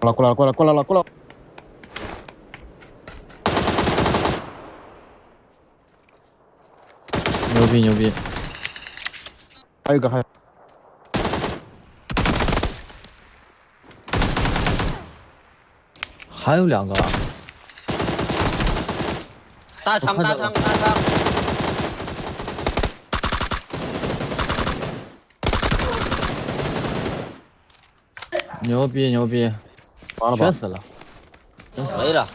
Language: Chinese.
过来过来过来过来了过来！牛逼牛逼！还有个还有，还有两个啊，大枪大我看到了枪大枪，牛逼牛逼，完了吧全？死了。没了。